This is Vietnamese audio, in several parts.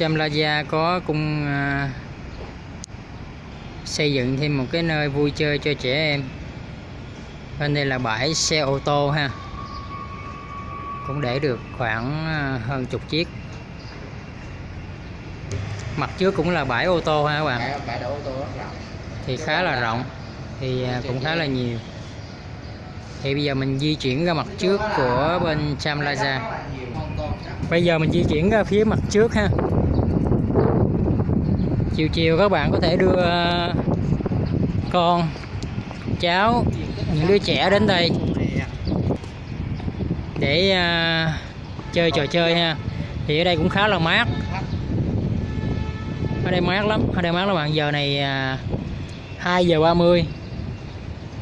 Chamlaja có cung à, xây dựng thêm một cái nơi vui chơi cho trẻ em. Bên đây là bãi xe ô tô ha. Cũng để được khoảng à, hơn chục chiếc. Mặt trước cũng là bãi ô tô ha các bạn. Bãi, bãi đỗ ô tô rất rộng. Thì khá là rộng. Thì à, cũng khá là nhiều. Thì bây giờ mình di chuyển ra mặt trước của bên Chamlaja bây giờ mình di chuyển ra phía mặt trước ha chiều chiều các bạn có thể đưa ờ, con, cháu, những đứa trẻ đến đây để ờ, chơi trò chơi ha. Thì ở đây cũng khá là mát. Ở đây mát lắm, ở đây mát lắm bạn. Giờ này ờ, 2 giờ 30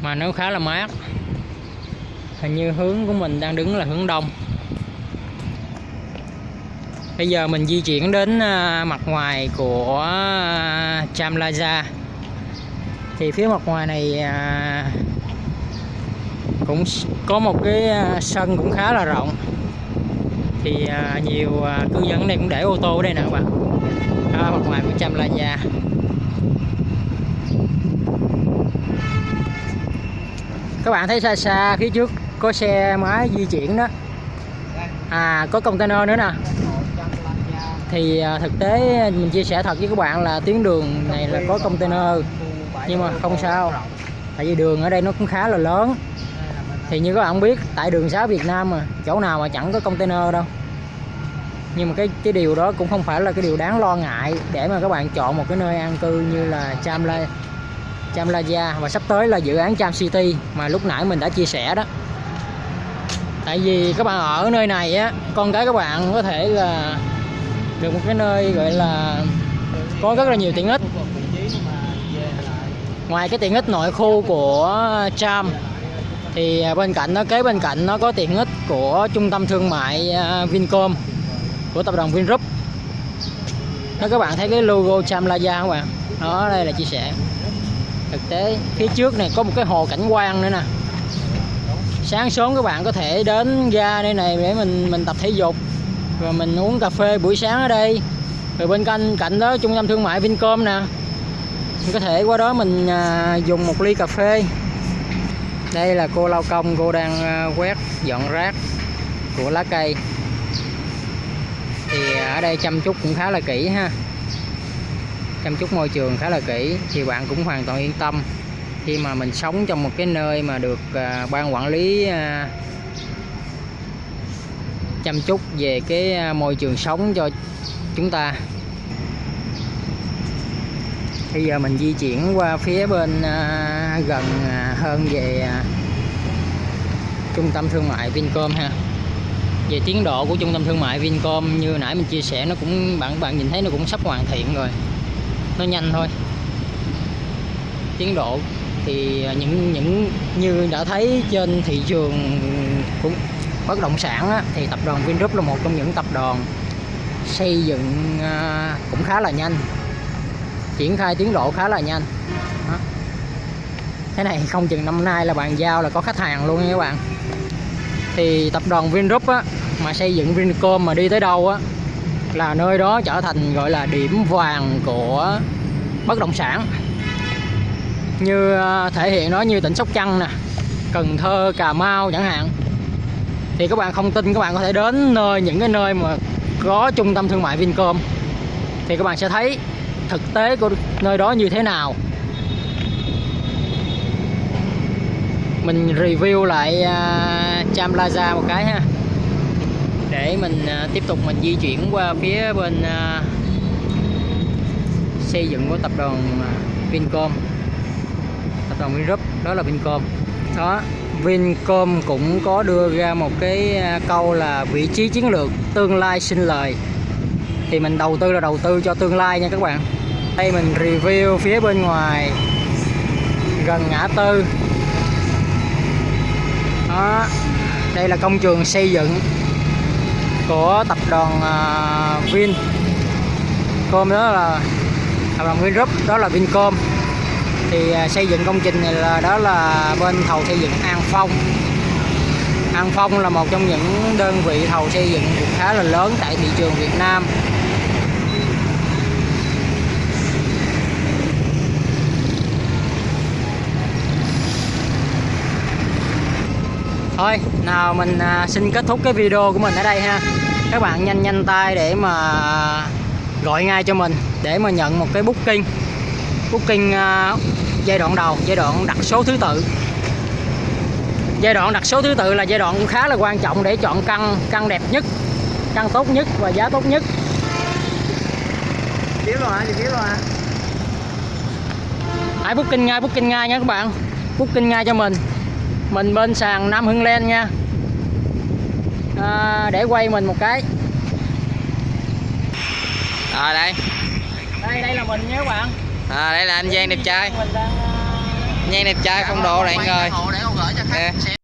mà nó khá là mát. Hình như hướng của mình đang đứng là hướng đông bây giờ mình di chuyển đến à, mặt ngoài của à, thì phía mặt ngoài này à, cũng có một cái à, sân cũng khá là rộng. Thì nhiều cư dân này cũng để ô tô ở đây nè các bạn. Đó, mặt ngoài của Chamlaja các bạn thấy xa xa phía trước có xe máy di chuyển đó à có container nữa nè. Thì à, thực tế mình chia sẻ thật với các bạn là tuyến đường này là có container nhưng mà không sao. Tại vì đường ở đây nó cũng khá là lớn. Thì như các bạn biết tại đường xá Việt Nam mà chỗ nào mà chẳng có container đâu. Nhưng mà cái cái điều đó cũng không phải là cái điều đáng lo ngại để mà các bạn chọn một cái nơi an cư như là Chamla Chamlaja và sắp tới là dự án Cham City mà lúc nãy mình đã chia sẻ đó tại vì các bạn ở nơi này á, con cái các bạn có thể là được một cái nơi gọi là có rất là nhiều tiện ích. Ngoài cái tiện ích nội khu của Tram thì à, bên cạnh nó kế bên cạnh nó có tiện ích của trung tâm thương mại à, Vincom, của tập đoàn Vingroup. Đó, các bạn thấy cái logo Chamlaja không bạn đó, đây là chia sẻ. Thực tế, phía trước này có một cái hồ cảnh quan nữa nè sáng sớm các bạn có thể đến ra đây này để mình mình tập thể dục. Rồi mình uống cà phê buổi sáng ở đây. Rồi bên cạnh cạnh đó trung tâm thương mại Vincom nè. Mình có thể qua đó mình à, dùng một ly cà phê. Đây là cô lao công cô đang à, quét dọn rác của lá cây. Thì ở đây chăm chút cũng khá là kỹ ha. Chăm chút môi trường khá là kỹ thì bạn cũng hoàn toàn yên tâm khi mà mình sống trong một cái nơi mà được à, ban quản lý à, chăm chút về cái à, môi trường sống cho chúng ta. Bây giờ mình di chuyển qua phía bên à, gần à, hơn về à, trung tâm thương mại Vincom ha. Về tiến độ của trung tâm thương mại Vincom như nãy mình chia sẻ nó cũng bạn bạn nhìn thấy nó cũng sắp hoàn thiện rồi. Nó nhanh thôi. Tiến độ thì những những như đã thấy trên thị trường cũng bất động sản á, thì tập đoàn Vingroup là một trong những tập đoàn xây dựng à, cũng khá là nhanh triển khai tiến độ khá là nhanh. Đó. cái này không chừng năm nay là bàn giao là có khách hàng luôn nha các bạn. Thì tập đoàn Vingroup á, mà xây dựng Vincom mà đi tới đâu á là nơi đó trở thành gọi là điểm vàng của bất động sản như ờ, thể hiện nó như tỉnh Sóc Trăng nè Cần Thơ Cà Mau chẳng hạn. Thì các bạn không tin các bạn có thể đến nơi những cái nơi mà có trung tâm thương mại Vincom. Thì các bạn sẽ thấy thực tế của nơi đó như thế nào. Mình review lại uh, Cham Plaza một cái ha. Để mình uh, tiếp tục mình di chuyển qua phía bên uh, xây dựng của tập đoàn Vincom tập đoàn Vingroup đó là Vincom. Đó, Vincom cũng có đưa ra một cái à, câu là vị trí chiến lược tương lai sinh lời. Thì mình đầu tư là đầu tư cho tương lai nha các bạn. Đây mình review phía bên ngoài, gần ngã tư. Đó, đây là công trường xây dựng của tập đoàn à, Vincom Vin. Đó là, tập đoàn Vingroup đó là Vincom thì à, xây dựng công trình này là đó là bên thầu xây dựng An Phong. An Phong là một trong những đơn vị thầu xây dựng cũng khá là lớn tại thị trường Việt Nam. Thôi, nào mình à, xin kết thúc cái video của mình ở đây ha. Các bạn nhanh nhanh tay để mà gọi ngay cho mình để mà nhận một cái booking. Booking à, giai đoạn đầu giai đoạn đặt số thứ tự giai đoạn đặt số thứ tự là giai đoạn cũng khá là quan trọng để chọn căn căn đẹp nhất căn tốt nhất và giá tốt nhất tiếp rồi hả? Tiếp rồi hả? hãy booking ngay booking ngay nha các bạn booking ngay cho mình mình bên sàn Nam Hưng Len nha à, để quay mình một cái Rồi đây. đây đây là mình nha các bạn À, đây là anh Giang đẹp trai. mình đang Giang đẹp trai phong độ khách Nè. xem